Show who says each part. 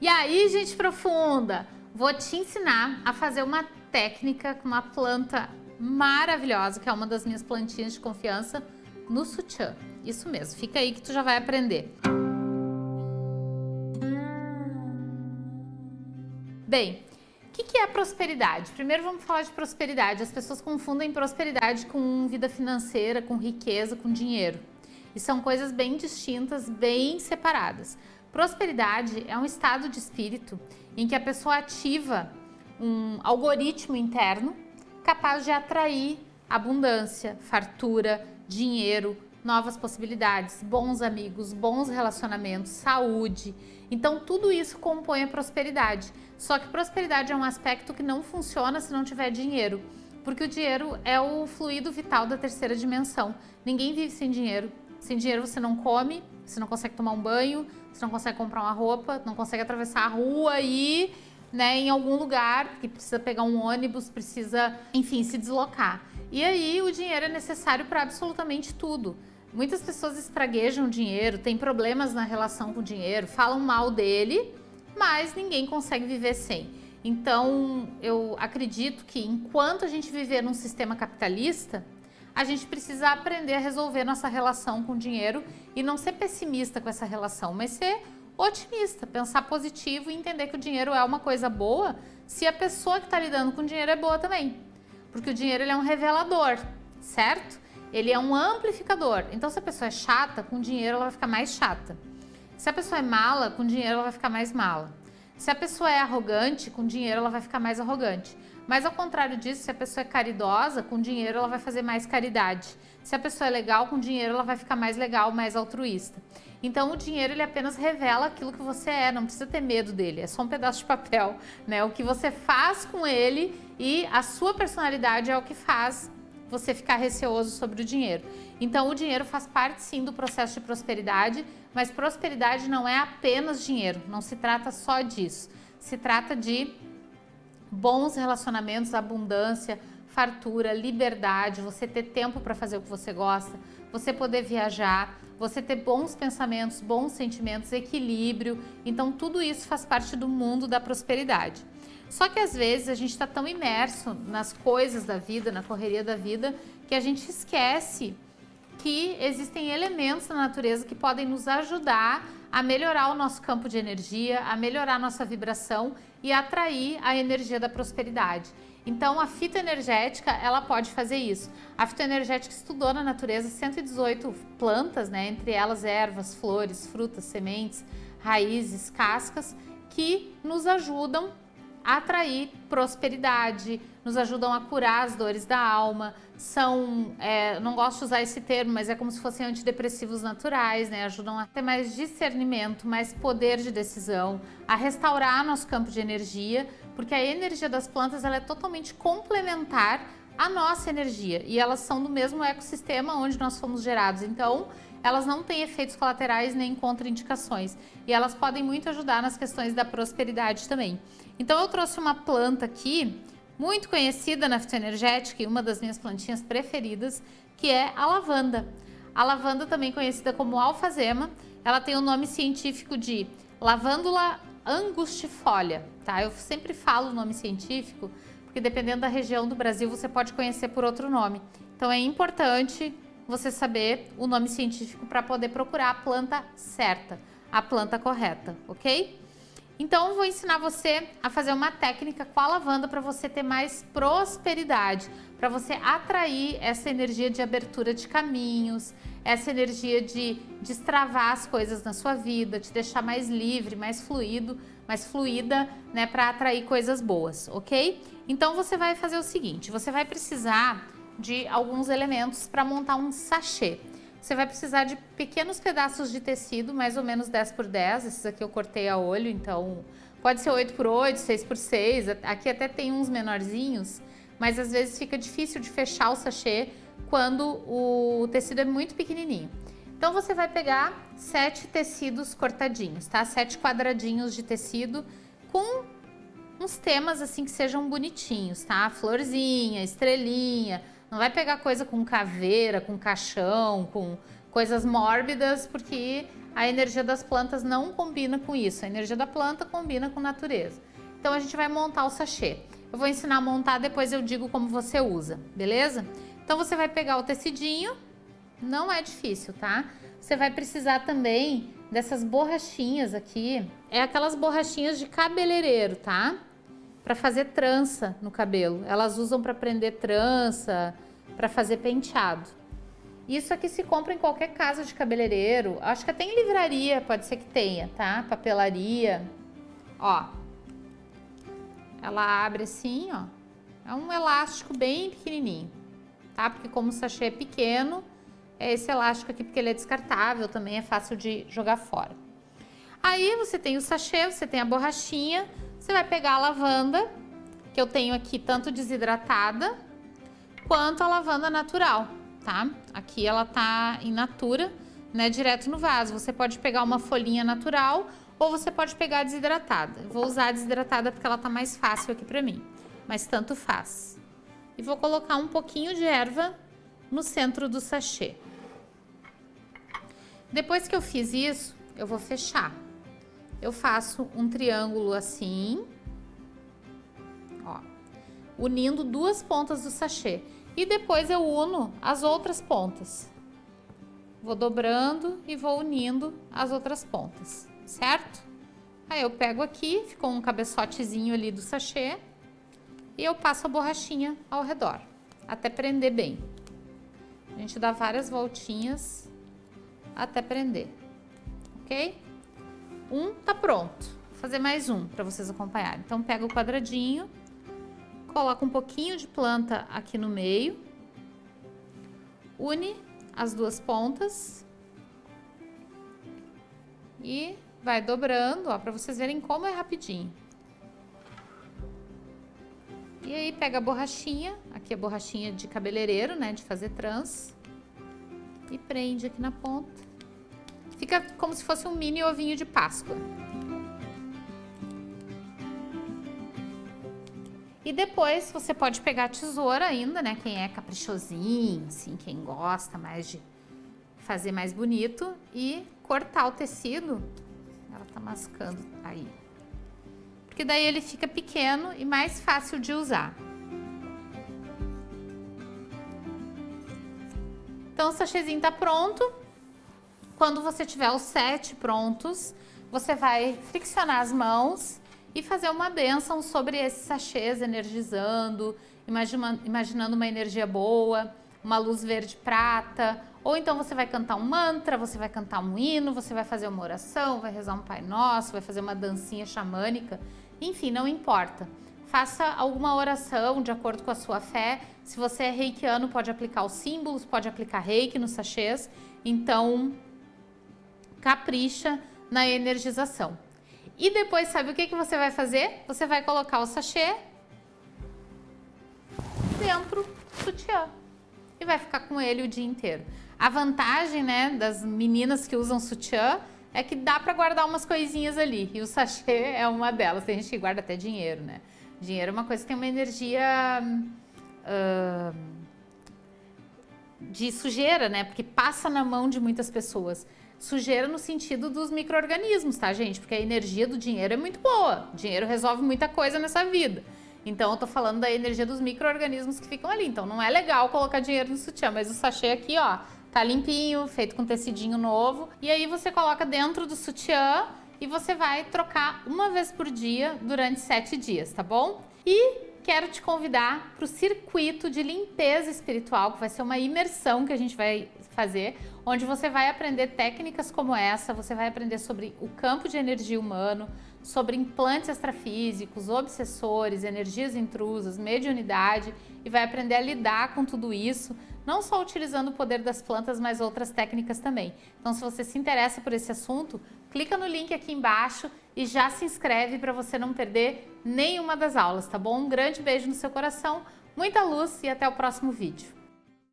Speaker 1: E aí, gente profunda, vou te ensinar a fazer uma técnica com uma planta maravilhosa, que é uma das minhas plantinhas de confiança, no sutiã. Isso mesmo, fica aí que tu já vai aprender. Bem, o que, que é prosperidade? Primeiro vamos falar de prosperidade. As pessoas confundem prosperidade com vida financeira, com riqueza, com dinheiro. E são coisas bem distintas, bem separadas. Prosperidade é um estado de espírito em que a pessoa ativa um algoritmo interno capaz de atrair abundância, fartura, dinheiro, novas possibilidades, bons amigos, bons relacionamentos, saúde. Então tudo isso compõe a prosperidade. Só que prosperidade é um aspecto que não funciona se não tiver dinheiro, porque o dinheiro é o fluido vital da terceira dimensão. Ninguém vive sem dinheiro. Sem dinheiro você não come, você não consegue tomar um banho, você não consegue comprar uma roupa, não consegue atravessar a rua e né, em algum lugar que precisa pegar um ônibus, precisa, enfim, se deslocar. E aí o dinheiro é necessário para absolutamente tudo. Muitas pessoas espraguejam o dinheiro, têm problemas na relação com o dinheiro, falam mal dele, mas ninguém consegue viver sem. Então, eu acredito que enquanto a gente viver num sistema capitalista, a gente precisa aprender a resolver nossa relação com o dinheiro e não ser pessimista com essa relação, mas ser otimista, pensar positivo e entender que o dinheiro é uma coisa boa se a pessoa que está lidando com o dinheiro é boa também. Porque o dinheiro ele é um revelador, certo? Ele é um amplificador. Então, se a pessoa é chata, com dinheiro ela vai ficar mais chata. Se a pessoa é mala, com dinheiro ela vai ficar mais mala. Se a pessoa é arrogante, com dinheiro ela vai ficar mais arrogante. Mas ao contrário disso, se a pessoa é caridosa, com dinheiro ela vai fazer mais caridade. Se a pessoa é legal, com dinheiro ela vai ficar mais legal, mais altruísta. Então o dinheiro ele apenas revela aquilo que você é, não precisa ter medo dele, é só um pedaço de papel, né? O que você faz com ele e a sua personalidade é o que faz você ficar receoso sobre o dinheiro. Então o dinheiro faz parte sim do processo de prosperidade, mas prosperidade não é apenas dinheiro, não se trata só disso. Se trata de bons relacionamentos, abundância, fartura, liberdade, você ter tempo para fazer o que você gosta, você poder viajar, você ter bons pensamentos, bons sentimentos, equilíbrio. Então tudo isso faz parte do mundo da prosperidade. Só que às vezes a gente está tão imerso nas coisas da vida, na correria da vida, que a gente esquece que existem elementos na natureza que podem nos ajudar a melhorar o nosso campo de energia, a melhorar a nossa vibração e atrair a energia da prosperidade. Então a fitoenergética, ela pode fazer isso. A fitoenergética estudou na natureza 118 plantas, né, entre elas ervas, flores, frutas, sementes, raízes, cascas, que nos ajudam atrair prosperidade, nos ajudam a curar as dores da alma, são, é, não gosto de usar esse termo, mas é como se fossem antidepressivos naturais, né? ajudam a ter mais discernimento, mais poder de decisão, a restaurar nosso campo de energia, porque a energia das plantas ela é totalmente complementar à nossa energia e elas são do mesmo ecossistema onde nós fomos gerados, então elas não têm efeitos colaterais nem contraindicações e elas podem muito ajudar nas questões da prosperidade também. Então eu trouxe uma planta aqui, muito conhecida na fitoenergética e uma das minhas plantinhas preferidas, que é a lavanda. A lavanda, também conhecida como alfazema, ela tem o nome científico de lavândula angustifolia, tá? Eu sempre falo o nome científico, porque dependendo da região do Brasil você pode conhecer por outro nome. Então é importante você saber o nome científico para poder procurar a planta certa, a planta correta, ok? Então vou ensinar você a fazer uma técnica com a lavanda para você ter mais prosperidade, para você atrair essa energia de abertura de caminhos, essa energia de destravar as coisas na sua vida, te deixar mais livre, mais fluido, mais fluida, né, para atrair coisas boas, ok? Então você vai fazer o seguinte, você vai precisar de alguns elementos para montar um sachê. Você vai precisar de pequenos pedaços de tecido, mais ou menos 10 por 10. Esses aqui eu cortei a olho, então pode ser 8 por 8, 6 por 6. Aqui até tem uns menorzinhos, mas às vezes fica difícil de fechar o sachê quando o tecido é muito pequenininho. Então você vai pegar sete tecidos cortadinhos, tá? Sete quadradinhos de tecido com uns temas assim que sejam bonitinhos, tá? Florzinha, estrelinha, não vai pegar coisa com caveira, com caixão, com coisas mórbidas, porque a energia das plantas não combina com isso. A energia da planta combina com natureza. Então a gente vai montar o sachê. Eu vou ensinar a montar, depois eu digo como você usa, beleza? Então você vai pegar o tecidinho, não é difícil, tá? Você vai precisar também dessas borrachinhas aqui. É aquelas borrachinhas de cabeleireiro, tá? Para fazer trança no cabelo. Elas usam para prender trança, para fazer penteado. Isso aqui se compra em qualquer casa de cabeleireiro. Acho que até em livraria pode ser que tenha, tá? Papelaria. Ó. Ela abre assim, ó. É um elástico bem pequenininho, tá? Porque como o sachê é pequeno, é esse elástico aqui porque ele é descartável, também é fácil de jogar fora. Aí você tem o sachê, você tem a borrachinha, você vai pegar a lavanda, que eu tenho aqui tanto desidratada, quanto a lavanda natural, tá? Aqui ela tá in natura, né, direto no vaso. Você pode pegar uma folhinha natural ou você pode pegar desidratada. Vou usar a desidratada porque ela tá mais fácil aqui pra mim, mas tanto faz. E vou colocar um pouquinho de erva no centro do sachê. Depois que eu fiz isso, eu vou fechar. Eu faço um triângulo assim, ó, unindo duas pontas do sachê. E depois eu uno as outras pontas. Vou dobrando e vou unindo as outras pontas, certo? Aí eu pego aqui, ficou um cabeçotezinho ali do sachê. E eu passo a borrachinha ao redor, até prender bem. A gente dá várias voltinhas até prender, ok? Um tá pronto. Vou fazer mais um para vocês acompanharem. Então, pega o quadradinho, coloca um pouquinho de planta aqui no meio, une as duas pontas e vai dobrando, ó, para vocês verem como é rapidinho. E aí pega a borrachinha, aqui é a borrachinha de cabeleireiro, né, de fazer trans, e prende aqui na ponta. Fica como se fosse um mini ovinho de Páscoa. E depois você pode pegar a tesoura ainda, né? Quem é caprichosinho, assim, quem gosta mais de fazer mais bonito e cortar o tecido. Ela tá mascando aí. Porque daí ele fica pequeno e mais fácil de usar. Então o sachêzinho tá pronto. Quando você tiver os sete prontos, você vai friccionar as mãos e fazer uma benção sobre esses sachês, energizando, imaginando uma energia boa, uma luz verde prata, ou então você vai cantar um mantra, você vai cantar um hino, você vai fazer uma oração, vai rezar um Pai Nosso, vai fazer uma dancinha xamânica, enfim, não importa. Faça alguma oração de acordo com a sua fé. Se você é reikiano, pode aplicar os símbolos, pode aplicar reiki nos sachês. Então, capricha na energização. E depois, sabe o que, que você vai fazer? Você vai colocar o sachê dentro do sutiã e vai ficar com ele o dia inteiro. A vantagem, né, das meninas que usam sutiã é que dá para guardar umas coisinhas ali e o sachê é uma delas. Tem gente que guarda até dinheiro, né? Dinheiro é uma coisa que tem uma energia uh, de sujeira, né? Porque passa na mão de muitas pessoas. Sujeira no sentido dos micro-organismos, tá, gente? Porque a energia do dinheiro é muito boa. O dinheiro resolve muita coisa nessa vida. Então, eu tô falando da energia dos micro-organismos que ficam ali. Então, não é legal colocar dinheiro no sutiã, mas o sachê aqui, ó, tá limpinho, feito com tecidinho novo. E aí, você coloca dentro do sutiã e você vai trocar uma vez por dia durante sete dias, tá bom? E quero te convidar para o circuito de limpeza espiritual, que vai ser uma imersão que a gente vai fazer, onde você vai aprender técnicas como essa, você vai aprender sobre o campo de energia humano, sobre implantes extrafísicos, obsessores, energias intrusas, mediunidade e vai aprender a lidar com tudo isso, não só utilizando o poder das plantas, mas outras técnicas também. Então, se você se interessa por esse assunto, clica no link aqui embaixo e já se inscreve para você não perder nenhuma das aulas, tá bom? Um grande beijo no seu coração, muita luz e até o próximo vídeo.